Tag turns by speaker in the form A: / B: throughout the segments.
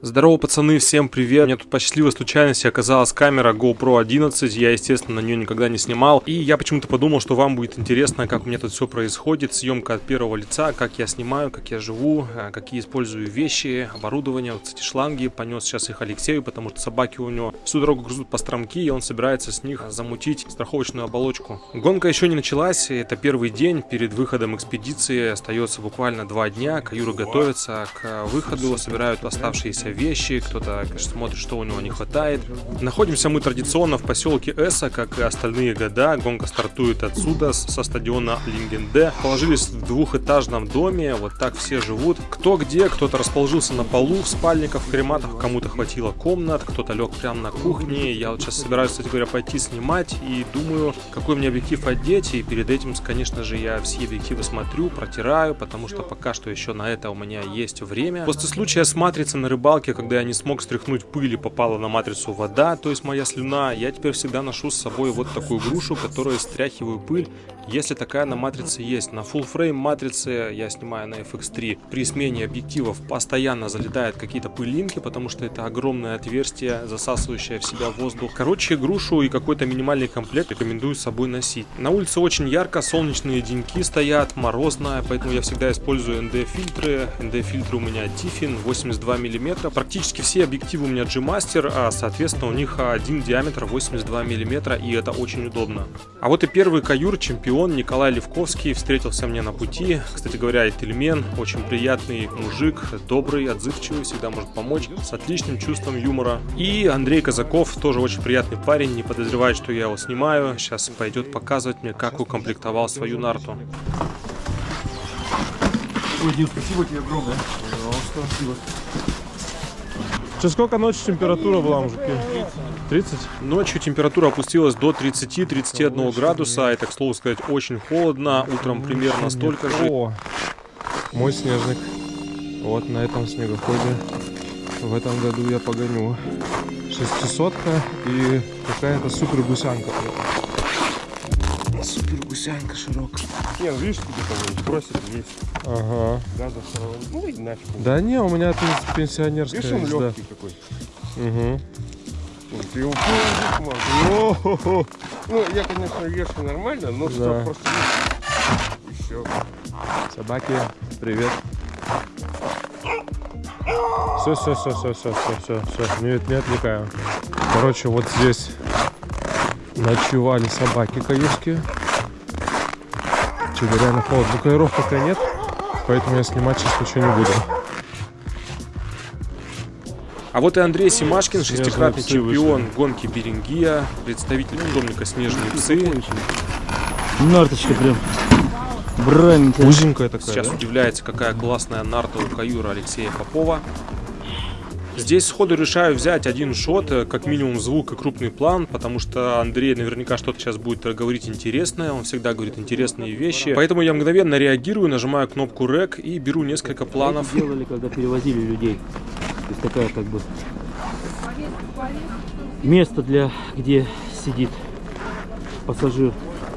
A: Здорово, пацаны, всем привет. Меня тут по счастливой случайности оказалась камера GoPro 11. Я, естественно, на нее никогда не снимал. И я почему-то подумал, что вам будет интересно, как у меня тут все происходит. Съемка от первого лица, как я снимаю, как я живу, э, какие использую вещи, оборудование. Вот, кстати, шланги. Понес сейчас их Алексею, потому что собаки у него всю дорогу грызут по стромки, и он собирается с них замутить страховочную оболочку. Гонка еще не началась. Это первый день перед выходом экспедиции. Остается буквально два дня. Каюры готовятся к выходу, собирают оставшиеся вещи, кто-то, смотрит, что у него не хватает. Находимся мы традиционно в поселке Эса, как и остальные года. Гонка стартует отсюда, со стадиона Лингенде. Положились в двухэтажном доме, вот так все живут. Кто где, кто-то расположился на полу, в спальниках, в крематах, кому-то хватило комнат, кто-то лег прямо на кухне. Я вот сейчас собираюсь, кстати говоря, пойти снимать и думаю, какой мне объектив одеть. И перед этим, конечно же, я все объективы смотрю, протираю, потому что пока что еще на это у меня есть время. После случая с матрицей на рыбалке рыбалке, когда я не смог стряхнуть пыль и попала на матрицу вода, то есть моя слюна, я теперь всегда ношу с собой вот такую грушу, которую стряхиваю пыль, если такая на матрице есть. На full frame матрице я снимаю на FX3. При смене объективов постоянно залетают какие-то пылинки, потому что это огромное отверстие, засасывающее в себя воздух. Короче, грушу и какой-то минимальный комплект рекомендую с собой носить. На улице очень ярко, солнечные деньки стоят, морозно, поэтому я всегда использую ND-фильтры. ND-фильтры у меня Tiffin 82 мм, Практически все объективы у меня G-Master, а соответственно у них один диаметр 82 мм и это очень удобно. А вот и первый каюр, чемпион Николай Левковский встретился мне на пути. Кстати говоря, Этельмен, очень приятный мужик, добрый, отзывчивый, всегда может помочь, с отличным чувством юмора. И Андрей Казаков, тоже очень приятный парень, не подозревает, что я его снимаю. Сейчас пойдет показывать мне, как укомплектовал свою нарту.
B: Ой, Дим, спасибо тебе огромное. Пожалуйста, спасибо.
A: Сейчас сколько ночью температура была, мужики? 30? Ночью температура опустилась до 30-31 градуса. Это, к слову сказать, очень холодно. Утром примерно столько же. О, мой снежник. Вот на этом снегоходе в этом году я погоню. Шестисотка и какая-то супер гусянка.
B: Супер гусянка широкая.
A: Не, ну видишь, тебе бросит есть.
B: Ага.
A: Газа Ну и нафиг. Да не, у меня тут пенсионерская
B: Видишь, он легкий какой.
A: Угу.
B: Ты его понял, Ну, я, конечно, вешу нормально, но да. что просто... Все.
A: Собаки, привет. Все, все, все, все, все, все, все, все, не, не отвлекаю. Короче, вот здесь ночевали собаки Что-то реально холодно. Букаиров пока нет, поэтому я снимать сейчас ничего не буду. А вот и Андрей Симашкин, шестикратный чемпион вышли. гонки Берингия, представитель питомника «Снежные псы».
B: Нарточка прям браненькая.
A: Узенькая такая, Сейчас да? удивляется, какая классная нарта у каюра Алексея Попова. Здесь сходу решаю взять один шот, э, как минимум звук и крупный план, потому что Андрей наверняка что-то сейчас будет говорить интересное, он всегда говорит интересные вещи. Поэтому я мгновенно реагирую, нажимаю кнопку REC и беру несколько планов.
B: Это делали, когда перевозили людей. То есть такая как бы место для, где сидит пассажир.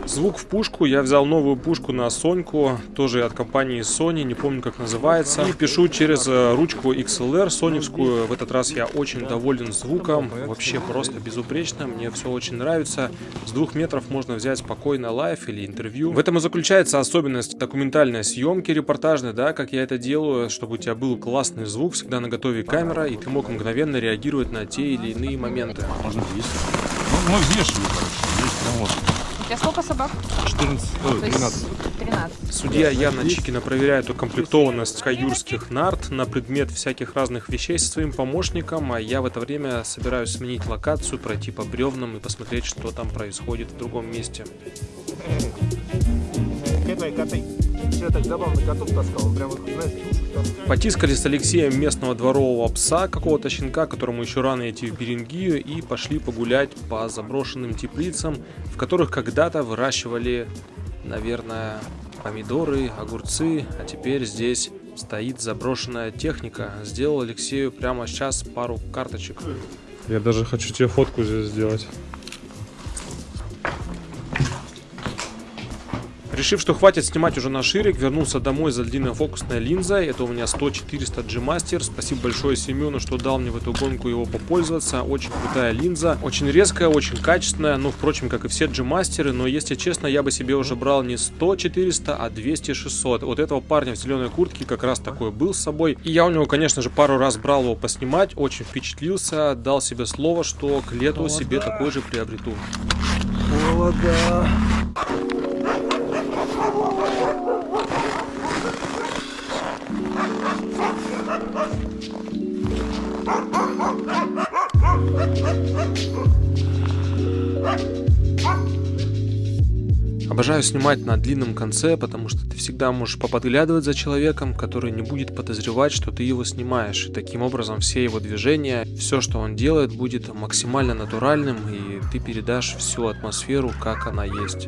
A: Звук в пушку. Я взял новую пушку на Соньку, тоже от компании Sony, не помню как называется. И пишу через э, ручку XLR соневскую. В этот раз я очень доволен звуком. Вообще просто безупречно. Мне все очень нравится. С двух метров можно взять спокойно live или интервью. В этом и заключается особенность документальной съемки репортажной, да, как я это делаю, чтобы у тебя был классный звук, всегда на готове камера, и ты мог мгновенно реагировать на те или иные моменты.
B: Можно есть. Ну, мы взвешиваем, короче. Есть, ну, вот
C: тебя сколько собак?
B: 14, ой, 13.
C: 13.
A: Судья Яна Чикина проверяет укомплектованность каюрских нарт на предмет всяких разных вещей со своим помощником, а я в это время собираюсь сменить локацию, пройти по бревнам и посмотреть, что там происходит в другом месте.
B: Катай, катай. Все так забавно котов таскал, он прям, знаешь,
A: Потискали с Алексеем местного дворового пса, какого-то щенка, которому еще рано идти в Берингию, и пошли погулять по заброшенным теплицам, в которых когда-то выращивали, наверное, помидоры, огурцы, а теперь здесь стоит заброшенная техника. Сделал Алексею прямо сейчас пару карточек. Я даже хочу тебе фотку здесь сделать. Решив, что хватит снимать уже на ширик, вернулся домой за длинной фокусной линзой. Это у меня 100-400 G-Master. Спасибо большое Семену, что дал мне в эту гонку его попользоваться. Очень крутая линза. Очень резкая, очень качественная. Ну, впрочем, как и все G-Мастеры. Но, если честно, я бы себе уже брал не 100-400, а 200-600. Вот этого парня в зеленой куртке как раз такой был с собой. И я у него, конечно же, пару раз брал его поснимать. Очень впечатлился. Дал себе слово, что к лету Холода. себе такой же приобрету.
B: Холода.
A: Обожаю снимать на длинном конце, потому что ты всегда можешь поподглядывать за человеком, который не будет подозревать, что ты его снимаешь. И таким образом все его движения, все, что он делает, будет максимально натуральным, и ты передашь всю атмосферу, как она есть.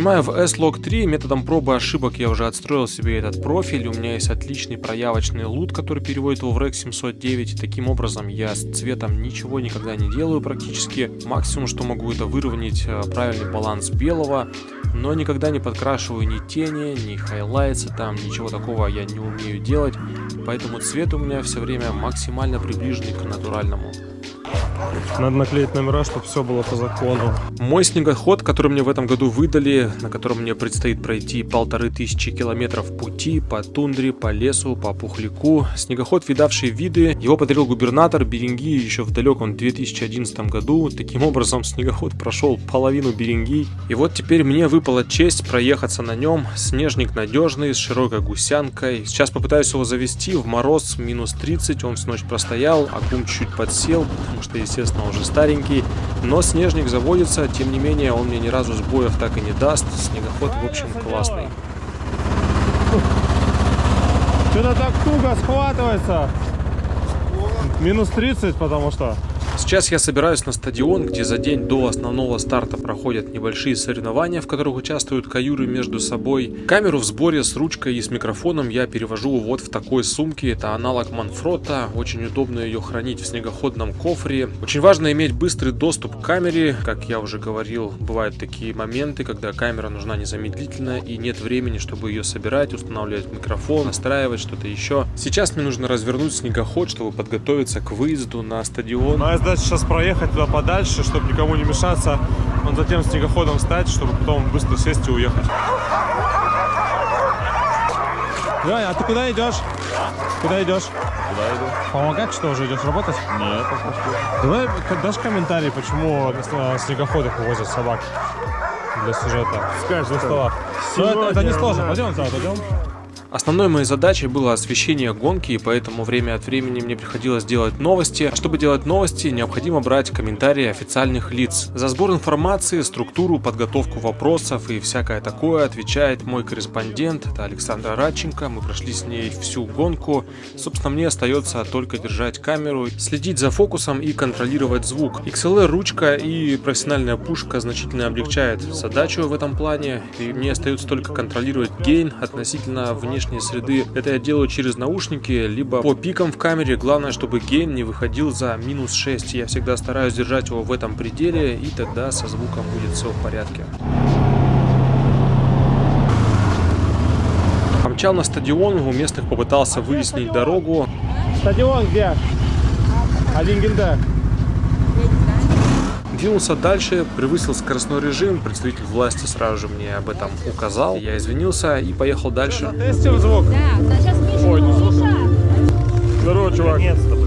A: Снимаю в S-Log 3, методом пробы ошибок я уже отстроил себе этот профиль, у меня есть отличный проявочный лут, который переводит его в REC 709, и таким образом я с цветом ничего никогда не делаю практически, максимум что могу это выровнять э, правильный баланс белого, но никогда не подкрашиваю ни тени, ни хайлайтсы, там ничего такого я не умею делать, поэтому цвет у меня все время максимально приближенный к натуральному.
B: Надо наклеить номера, чтобы все было по закону.
A: Мой снегоход, который мне в этом году выдали, на котором мне предстоит пройти полторы тысячи километров пути по тундре, по лесу, по пухляку. Снегоход, видавший виды, его подарил губернатор Беринги еще в далеком 2011 году. Таким образом, снегоход прошел половину Беринги. И вот теперь мне выпала честь проехаться на нем. Снежник надежный, с широкой гусянкой. Сейчас попытаюсь его завести в мороз минус 30. Он всю ночь простоял, аккум чуть подсел, потому что, естественно, уже старенький, но снежник заводится, тем не менее, он мне ни разу сбоев так и не даст. Снегоход, в общем, классный.
B: Что-то так туго схватывается. Минус 30, потому что...
A: Сейчас я собираюсь на стадион, где за день до основного старта проходят небольшие соревнования, в которых участвуют каюры между собой. Камеру в сборе с ручкой и с микрофоном я перевожу вот в такой сумке. Это аналог Манфрота. Очень удобно ее хранить в снегоходном кофре. Очень важно иметь быстрый доступ к камере. Как я уже говорил, бывают такие моменты, когда камера нужна незамедлительно и нет времени, чтобы ее собирать, устанавливать микрофон, настраивать что-то еще. Сейчас мне нужно развернуть снегоход, чтобы подготовиться к выезду на стадион
B: задача сейчас проехать туда подальше, чтобы никому не мешаться. Он затем снегоходом встать, чтобы потом быстро сесть и уехать. Лёня, а ты куда идешь? Куда идешь?
C: Куда иду?
B: Помогать что, уже идешь работать?
C: Нет.
B: Давай дашь комментарий, почему на снегоходах увозят собак для сюжета.
C: Скажешь,
B: на столах. Ну, это, это не сложно. Пойдем, пойдем.
A: Основной моей задачей было освещение гонки, и поэтому время от времени мне приходилось делать новости. А чтобы делать новости, необходимо брать комментарии официальных лиц. За сбор информации, структуру, подготовку вопросов и всякое такое отвечает мой корреспондент, это Александра Радченко. Мы прошли с ней всю гонку. Собственно, мне остается только держать камеру, следить за фокусом и контролировать звук. XLR ручка и профессиональная пушка значительно облегчает задачу в этом плане, и мне остается только контролировать гейн относительно внешнего внешней среды. Это я делаю через наушники, либо по пикам в камере. Главное, чтобы гейн не выходил за минус 6. Я всегда стараюсь держать его в этом пределе, и тогда со звуком будет все в порядке. Помчал на стадион, у местных попытался выяснить дорогу.
B: Стадион где? Один генда
A: двинулся дальше, превысил скоростной режим, представитель власти сразу же мне об этом указал. Я извинился и поехал дальше.
B: Тестим звук?
D: Да, сейчас Ой, ну,
B: Здорово, чувак. Наконец-то,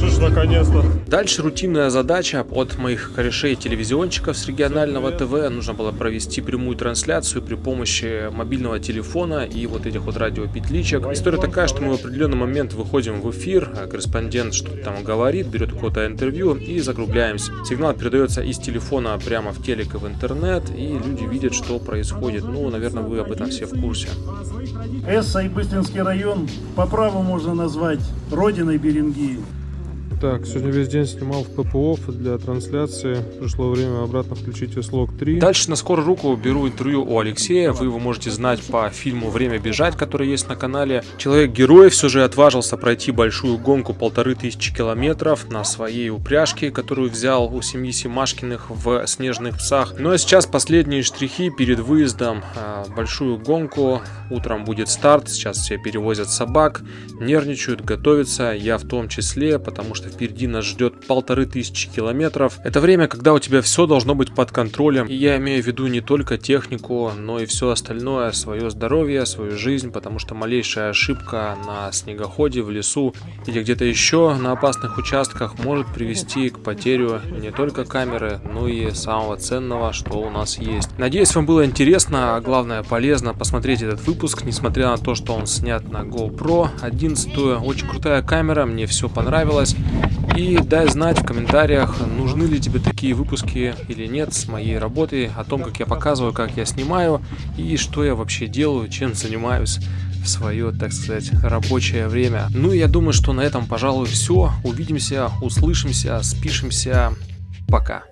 B: Слышь, наконец-то.
A: Дальше рутинная задача от моих корешей-телевизионщиков с регионального ТВ. Нужно было провести прямую трансляцию при помощи мобильного телефона и вот этих вот радиопетличек. История такая, что мы в определенный момент выходим в эфир, а корреспондент что-то там говорит, берет какое-то интервью и закругляемся. Сигнал передается из телефона прямо в телек и в интернет, и люди видят, что происходит. Ну, наверное, вы об этом все в курсе.
E: Эсса и Быстринский район по праву можно назвать родиной Берингии.
A: Так, сегодня весь день снимал в ППО для трансляции. Пришло время обратно включить Веслог 3. Дальше на скорую руку беру интервью у Алексея. Вы его можете знать по фильму «Время бежать», который есть на канале. Человек-герой все же отважился пройти большую гонку полторы тысячи километров на своей упряжке, которую взял у семьи Симашкиных в «Снежных псах». Ну а сейчас последние штрихи перед выездом. А, большую гонку. Утром будет старт. Сейчас все перевозят собак, нервничают, готовятся. Я в том числе, потому что впереди нас ждет полторы тысячи километров. Это время, когда у тебя все должно быть под контролем. И я имею в виду не только технику, но и все остальное, свое здоровье, свою жизнь, потому что малейшая ошибка на снегоходе, в лесу или где-то еще на опасных участках может привести к потерю не только камеры, но и самого ценного, что у нас есть. Надеюсь, вам было интересно, а главное полезно посмотреть этот выпуск, несмотря на то, что он снят на GoPro 11. Очень крутая камера, мне все понравилось. И дай знать в комментариях, нужны ли тебе такие выпуски или нет с моей работой, о том, как я показываю, как я снимаю и что я вообще делаю, чем занимаюсь в свое, так сказать, рабочее время. Ну, я думаю, что на этом, пожалуй, все. Увидимся, услышимся, спишемся. Пока.